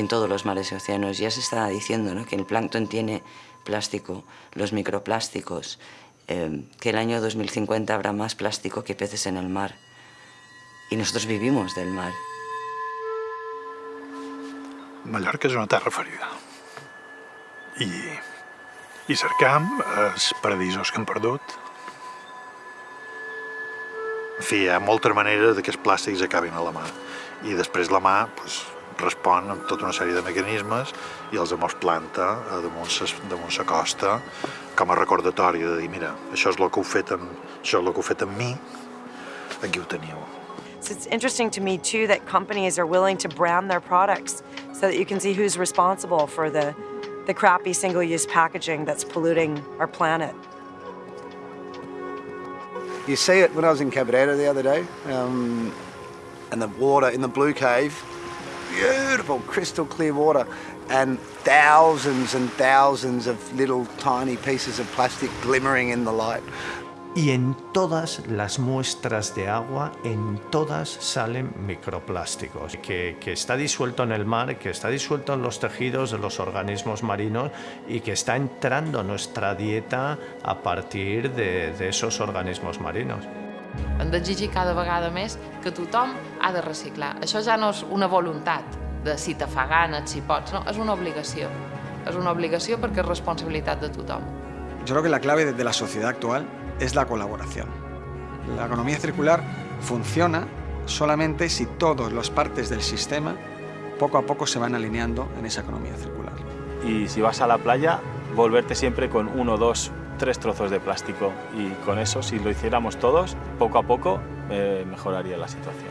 en todos los mares y océanos. Ya se está diciendo ¿no? que el plancton tiene plástico, los microplásticos, eh, que el año 2050 habrá más plástico que peces en el mar. I nosotros vivimos del mar. Mallorca és una terra ferida. I, i cercam els paradisos que hem perdut. En fi, hi de que els plàstics acabin a la mà. I després la mà pues, respon amb tota una sèrie de mecanismes i els amors planta damunt sa, damunt sa costa com a recordatori de dir, mira, això és el que heu fet amb, això és el que heu fet amb mi, aquí ho teniu. So it's interesting to me too that companies are willing to brand their products so that you can see who's responsible for the, the crappy single-use packaging that's polluting our planet. You see it when I was in Cabrera the other day, um, and the water in the Blue Cave, beautiful crystal clear water, and thousands and thousands of little tiny pieces of plastic glimmering in the light. y en todas las muestras de agua, en todas salen microplásticos, que, que, está disuelto en el mar, que está disuelto en los tejidos de los organismos marinos y que está entrando nuestra dieta a partir de, de esos organismos marinos. Hem d'exigir cada vegada més que tothom ha de reciclar. Això ja no és una voluntat de si te fa gana, si pots, no, és una obligació. És una obligació perquè és responsabilitat de tothom. Yo creo que la clave de la sociedad actual es la colaboración. La economía circular funciona solamente si todas las partes del sistema poco a poco se van alineando en esa economía circular. Y si vas a la playa, volverte siempre con uno, dos, tres trozos de plástico y con eso, si lo hiciéramos todos, poco a poco eh, mejoraría la situación.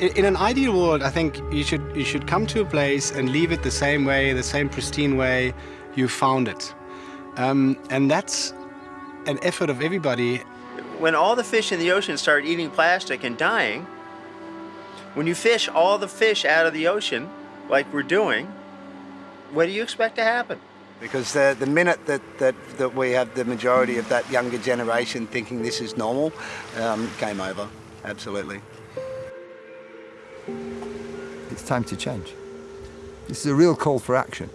In an ideal world, I think you should, you should come to a place and leave it the same way, the same pristine way you found it. Um, and that's an effort of everybody. When all the fish in the ocean start eating plastic and dying, when you fish all the fish out of the ocean, like we're doing, what do you expect to happen? Because the, the minute that, that, that we have the majority of that younger generation thinking this is normal, um, game over, absolutely. It's time to change. This is a real call for action.